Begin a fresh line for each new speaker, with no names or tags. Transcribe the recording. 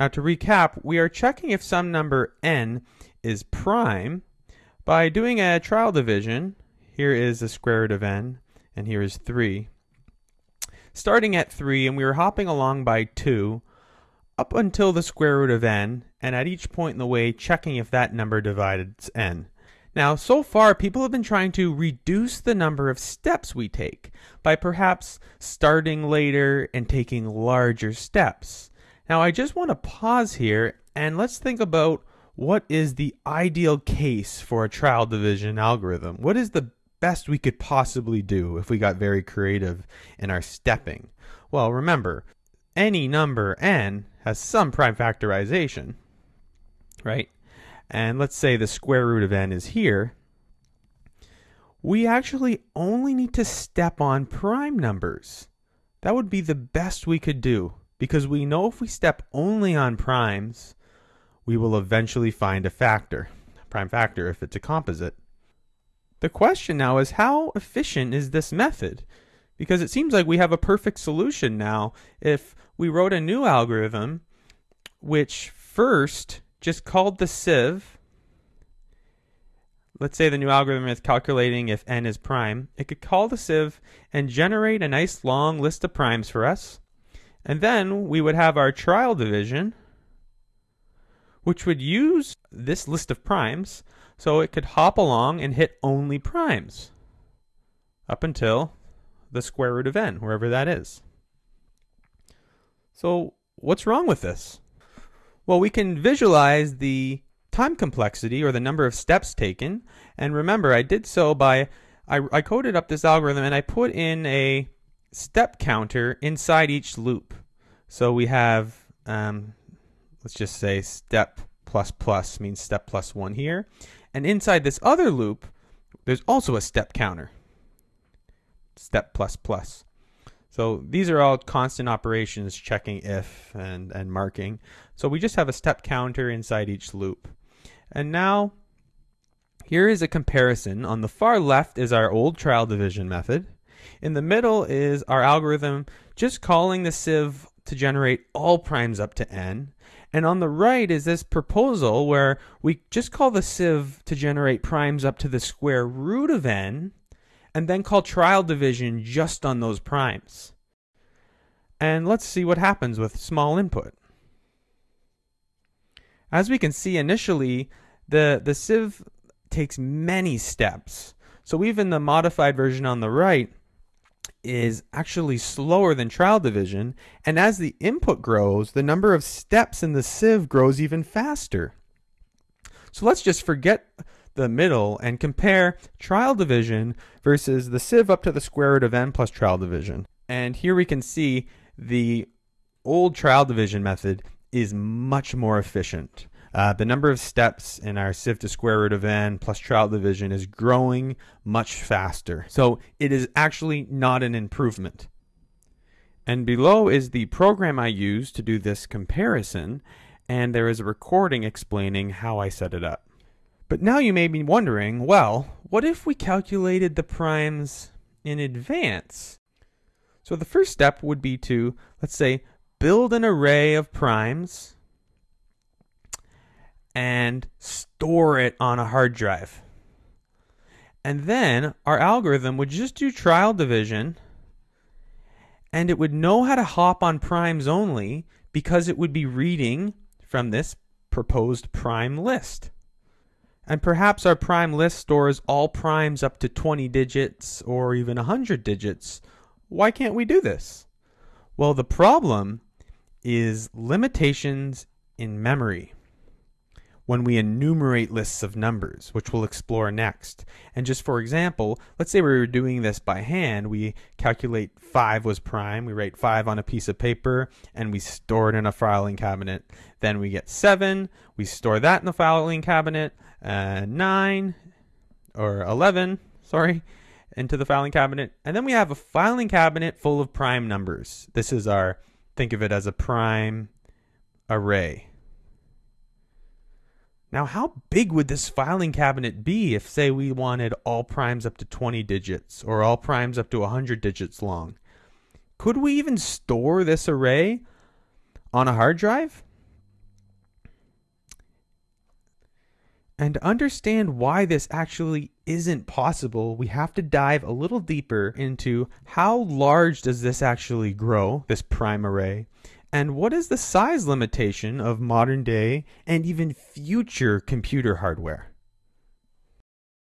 Now to recap, we are checking if some number n is prime by doing a trial division. Here is the square root of n, and here is 3. Starting at 3, and we are hopping along by 2, up until the square root of n, and at each point in the way checking if that number divides n. Now, so far, people have been trying to reduce the number of steps we take by perhaps starting later and taking larger steps. Now, I just want to pause here and let's think about what is the ideal case for a trial division algorithm. What is the best we could possibly do if we got very creative in our stepping? Well, remember, any number n has some prime factorization, right? and let's say the square root of n is here, we actually only need to step on prime numbers. That would be the best we could do because we know if we step only on primes, we will eventually find a factor, prime factor if it's a composite. The question now is how efficient is this method? Because it seems like we have a perfect solution now if we wrote a new algorithm which first just called the sieve. Let's say the new algorithm is calculating if n is prime. It could call the sieve and generate a nice long list of primes for us. And then we would have our trial division, which would use this list of primes so it could hop along and hit only primes up until the square root of n, wherever that is. So what's wrong with this? Well, we can visualize the time complexity or the number of steps taken. And remember, I did so by, I, I coded up this algorithm and I put in a step counter inside each loop. So we have, um, let's just say step plus plus means step plus one here. And inside this other loop, there's also a step counter, step plus plus. So these are all constant operations checking if and, and marking. So we just have a step counter inside each loop. And now here is a comparison. On the far left is our old trial division method. In the middle is our algorithm just calling the sieve to generate all primes up to n. And on the right is this proposal where we just call the sieve to generate primes up to the square root of n and then call trial division just on those primes. And let's see what happens with small input. As we can see initially, the, the sieve takes many steps. So even the modified version on the right is actually slower than trial division. And as the input grows, the number of steps in the sieve grows even faster. So let's just forget the middle and compare trial division versus the sieve up to the square root of n plus trial division. And here we can see the old trial division method is much more efficient. Uh, the number of steps in our sieve to square root of n plus trial division is growing much faster. So it is actually not an improvement. And below is the program I use to do this comparison, and there is a recording explaining how I set it up. But now you may be wondering, well, what if we calculated the primes in advance? So the first step would be to, let's say, build an array of primes and store it on a hard drive. And then our algorithm would just do trial division and it would know how to hop on primes only because it would be reading from this proposed prime list. And perhaps our prime list stores all primes up to 20 digits or even 100 digits. Why can't we do this? Well, the problem is limitations in memory when we enumerate lists of numbers, which we'll explore next. And just for example, let's say we were doing this by hand. We calculate 5 was prime, we write 5 on a piece of paper, and we store it in a filing cabinet. Then we get 7, we store that in the filing cabinet, uh, 9, or 11, sorry, into the filing cabinet. And then we have a filing cabinet full of prime numbers. This is our, think of it as a prime array. Now, how big would this filing cabinet be if, say, we wanted all primes up to 20 digits or all primes up to 100 digits long? Could we even store this array on a hard drive? And to understand why this actually isn't possible, we have to dive a little deeper into how large does this actually grow, this prime array, and what is the size limitation of modern day and even future computer hardware.